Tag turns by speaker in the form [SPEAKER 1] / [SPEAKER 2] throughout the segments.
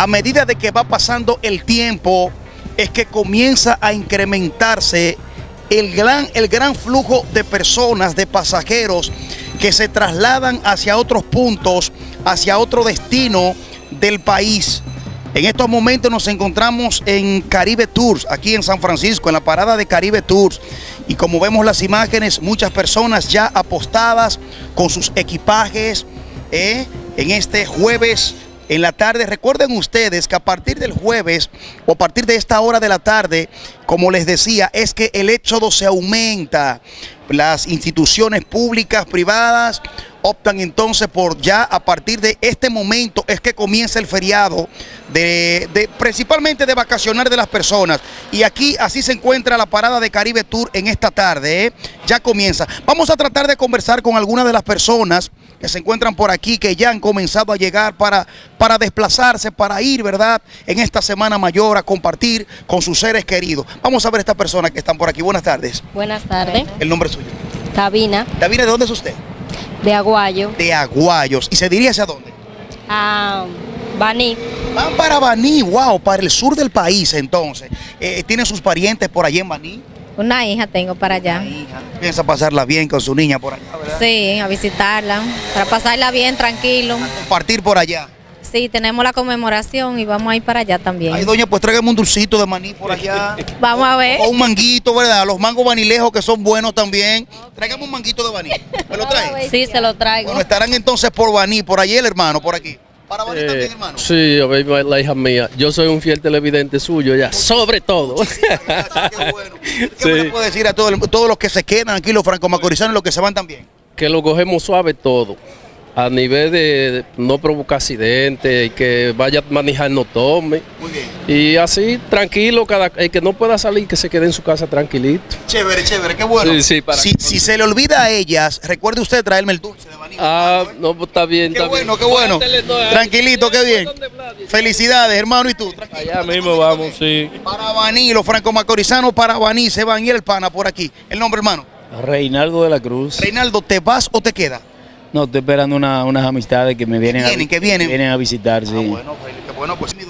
[SPEAKER 1] a medida de que va pasando el tiempo, es que comienza a incrementarse el gran, el gran flujo de personas, de pasajeros que se trasladan hacia otros puntos, hacia otro destino del país. En estos momentos nos encontramos en Caribe Tours, aquí en San Francisco, en la parada de Caribe Tours. Y como vemos las imágenes, muchas personas ya apostadas con sus equipajes ¿eh? en este jueves en la tarde. Recuerden ustedes que a partir del jueves o a partir de esta hora de la tarde, como les decía, es que el éxodo se aumenta. Las instituciones públicas, privadas, optan entonces por ya a partir de este momento es que comienza el feriado de, principalmente de vacacionar de las personas y aquí así se encuentra la parada de Caribe Tour en esta tarde ¿eh? ya comienza vamos a tratar de conversar con algunas de las personas que se encuentran por aquí, que ya han comenzado a llegar para, para desplazarse, para ir, ¿verdad? En esta Semana Mayor a compartir con sus seres queridos. Vamos a ver a estas personas que están por aquí. Buenas tardes.
[SPEAKER 2] Buenas tardes.
[SPEAKER 1] El nombre suyo.
[SPEAKER 2] Davina.
[SPEAKER 1] Davina, ¿de dónde es usted?
[SPEAKER 2] De Aguayo.
[SPEAKER 1] De Aguayos. ¿Y se diría hacia dónde?
[SPEAKER 2] A Baní.
[SPEAKER 1] Van para Baní, wow, para el sur del país entonces. Eh, ¿Tienen sus parientes por allí en Baní?
[SPEAKER 2] Una hija tengo para allá.
[SPEAKER 1] Piensa pasarla bien con su niña por allá, ¿verdad?
[SPEAKER 2] Sí, a visitarla, para pasarla bien, tranquilo.
[SPEAKER 1] compartir por allá.
[SPEAKER 2] Sí, tenemos la conmemoración y vamos a ir para allá también.
[SPEAKER 1] Ay, doña, pues tráigame un dulcito de maní por allá.
[SPEAKER 2] vamos a ver.
[SPEAKER 1] O un manguito, ¿verdad? Los mangos vanilejos que son buenos también. Tráigame un manguito de maní. ¿Me lo trae?
[SPEAKER 2] Sí, se lo traigo.
[SPEAKER 1] Bueno, estarán entonces por Baní, por allí el hermano, por aquí. ¿Para Baní también, eh, hermano? Sí,
[SPEAKER 3] la hija mía. Yo soy un fiel televidente suyo ya, sobre todo.
[SPEAKER 1] qué bueno. ¿Qué puede decir a todos, todos los que se quedan aquí, los franco-macorizanos y los que se van también?
[SPEAKER 3] Que lo cogemos suave todo a nivel de no provocar accidentes y que vaya a manejar no tome. Muy bien. Y así, tranquilo, cada el que no pueda salir, que se quede en su casa tranquilito.
[SPEAKER 1] Chévere, chévere, qué bueno. Sí, sí, para si, si, se le olvida a ellas, recuerde usted traerme el dulce de vainilla.
[SPEAKER 3] Ah, no, pues está bien,
[SPEAKER 1] qué bueno, Qué bueno, Tranquilito, qué bien. Felicidades, hermano, ¿y tú?
[SPEAKER 3] Allá mismo vamos, sí.
[SPEAKER 1] Para Baní, los franco-macorizanos para Baní, se van y el pana por aquí. ¿El nombre, hermano?
[SPEAKER 3] Reinaldo de la Cruz.
[SPEAKER 1] Reinaldo, ¿te vas o te quedas?
[SPEAKER 3] No, estoy esperando unas amistades que me vienen,
[SPEAKER 1] a, que vienen.
[SPEAKER 3] vienen a visitar, sí. Ah,
[SPEAKER 1] bueno, qué bueno, pues mi doña.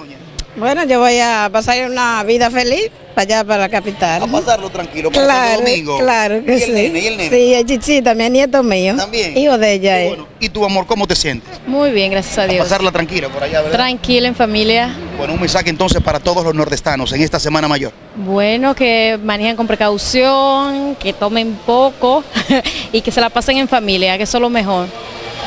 [SPEAKER 4] Bueno, yo voy a pasar una vida feliz para allá, para la capital.
[SPEAKER 1] A pasarlo tranquilo, para claro, domingo.
[SPEAKER 4] Claro que
[SPEAKER 1] ¿Y
[SPEAKER 4] sí.
[SPEAKER 1] Nene, ¿Y el nene?
[SPEAKER 4] Sí, el chichita, mi nieto mío.
[SPEAKER 1] También.
[SPEAKER 4] Hijo de ella. Bueno.
[SPEAKER 1] ¿Y tu amor, cómo te sientes?
[SPEAKER 2] Muy bien, gracias a Dios.
[SPEAKER 1] A pasarla tranquila por allá, ¿verdad?
[SPEAKER 2] Tranquila, en familia.
[SPEAKER 1] Bueno, un mensaje entonces para todos los nordestanos en esta Semana Mayor.
[SPEAKER 2] Bueno, que manejen con precaución, que tomen poco y que se la pasen en familia, que eso es lo mejor.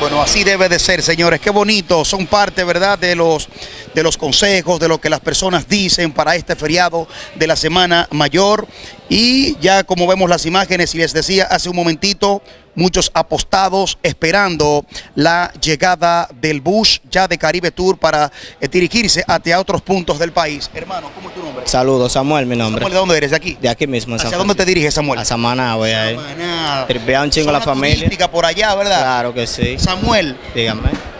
[SPEAKER 1] Bueno, así debe de ser, señores. Qué bonito. Son parte, ¿verdad?, de los, de los consejos, de lo que las personas dicen para este feriado de la Semana Mayor. Y ya como vemos las imágenes, y les decía hace un momentito, muchos apostados esperando la llegada del bus ya de Caribe Tour para eh, dirigirse hacia otros puntos del país. Hermano, ¿cómo es tu nombre?
[SPEAKER 5] Saludos, Samuel, mi nombre.
[SPEAKER 1] Samuel, ¿de dónde eres? ¿De aquí?
[SPEAKER 5] De aquí mismo.
[SPEAKER 1] ¿Hacia dónde te diriges, Samuel?
[SPEAKER 5] A Samaná, voy a ir. Samaná. un chingo la familia.
[SPEAKER 1] por allá, ¿verdad?
[SPEAKER 5] Claro que sí.
[SPEAKER 1] Samuel.
[SPEAKER 5] Dígame.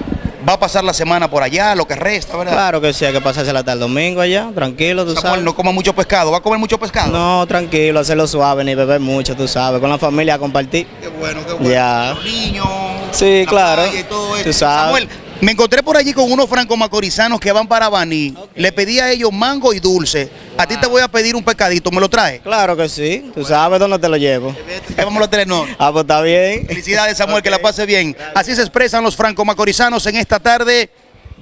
[SPEAKER 1] Va a pasar la semana por allá, lo que resta, ¿verdad?
[SPEAKER 5] Claro que sí, hay que pasársela hasta el domingo allá, tranquilo, tú sabes.
[SPEAKER 1] no coma mucho pescado, ¿va a comer mucho pescado?
[SPEAKER 5] No, tranquilo, hacerlo suave, ni beber mucho, tú sabes, con la familia a compartir.
[SPEAKER 1] Qué bueno, qué bueno.
[SPEAKER 5] Ya.
[SPEAKER 1] Los niños,
[SPEAKER 5] sí, claro.
[SPEAKER 1] Y todo Tú sabes. Samuel, me encontré por allí con unos franco-macorizanos que van para Baní. Le pedí a ellos mango y dulce. A ti te voy a pedir un pescadito, ¿me lo trae?
[SPEAKER 5] Claro que sí. Tú sabes dónde te lo llevo.
[SPEAKER 1] Vamos a tener, no.
[SPEAKER 5] Ah, pues está bien.
[SPEAKER 1] Felicidades, Samuel, que la pase bien. Así se expresan los franco-macorizanos en esta tarde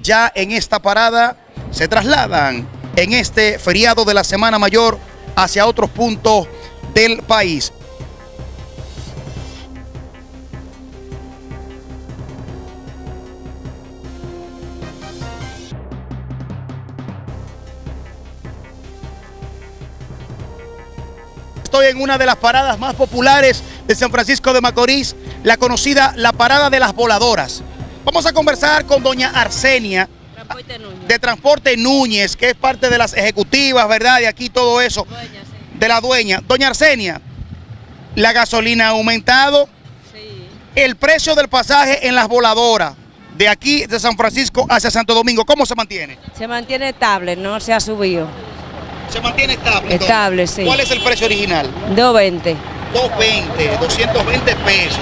[SPEAKER 1] ya en esta parada se trasladan en este feriado de la Semana Mayor hacia otros puntos del país. Estoy en una de las paradas más populares de San Francisco de Macorís, la conocida La Parada de las Voladoras. Vamos a conversar con doña Arsenia de Transporte Núñez, que es parte de las ejecutivas, ¿verdad? De aquí todo eso, de la dueña. Doña Arsenia, la gasolina ha aumentado, sí. el precio del pasaje en las voladoras de aquí de San Francisco hacia Santo Domingo, ¿cómo se mantiene?
[SPEAKER 6] Se mantiene estable, no se ha subido.
[SPEAKER 1] ¿Se mantiene estable?
[SPEAKER 6] Estable, sí.
[SPEAKER 1] ¿Cuál es el precio original?
[SPEAKER 6] 220.
[SPEAKER 1] 220, 220 pesos.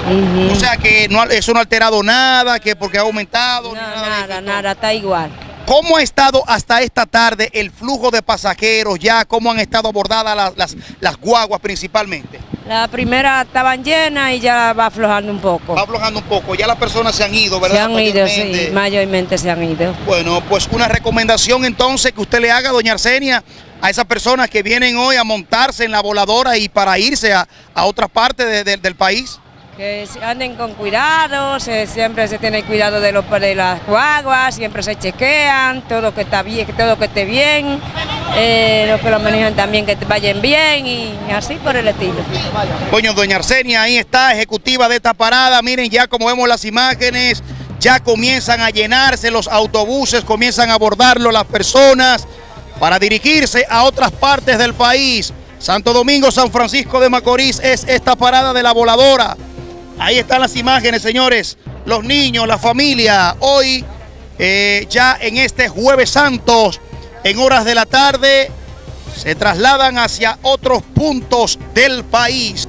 [SPEAKER 1] O sea que no, eso no ha alterado nada, que porque ha aumentado.
[SPEAKER 6] No, nada, nada, está igual.
[SPEAKER 1] ¿Cómo ha estado hasta esta tarde el flujo de pasajeros ya? ¿Cómo han estado abordadas las, las, las guaguas principalmente?
[SPEAKER 6] La primera estaban llenas y ya va aflojando un poco.
[SPEAKER 1] Va aflojando un poco, ya las personas se han ido, ¿verdad?
[SPEAKER 6] Se han ido, sí,
[SPEAKER 1] mayormente
[SPEAKER 6] se han ido.
[SPEAKER 1] Bueno, pues una recomendación entonces que usted le haga, doña Arsenia, a esas personas que vienen hoy a montarse en la voladora y para irse a, a otras partes de- de- del país.
[SPEAKER 6] Que anden con cuidado, se- siempre se tiene cuidado de, los, de las guaguas, siempre se chequean, todo que está bien, todo que esté bien, eh, los que lo manejan también que vayan bien y así por el estilo.
[SPEAKER 1] Coño, doña Arsenia, ahí está, ejecutiva de esta parada. Miren ya como vemos las imágenes, ya comienzan a llenarse los autobuses, comienzan a abordarlo las personas para dirigirse a otras partes del país. Santo Domingo, San Francisco de Macorís es esta parada de la voladora. Ahí están las imágenes, señores. Los niños, la familia, hoy eh, ya en este jueves santos, en horas de la tarde, se trasladan hacia otros puntos del país.